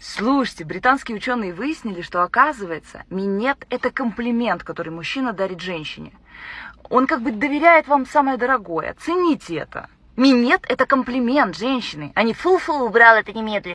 Слушайте, британские ученые выяснили, что оказывается, минет – это комплимент, который мужчина дарит женщине. Он как бы доверяет вам самое дорогое. Цените это. Минет – это комплимент женщины, а не фу-фу, убрал это немедленно.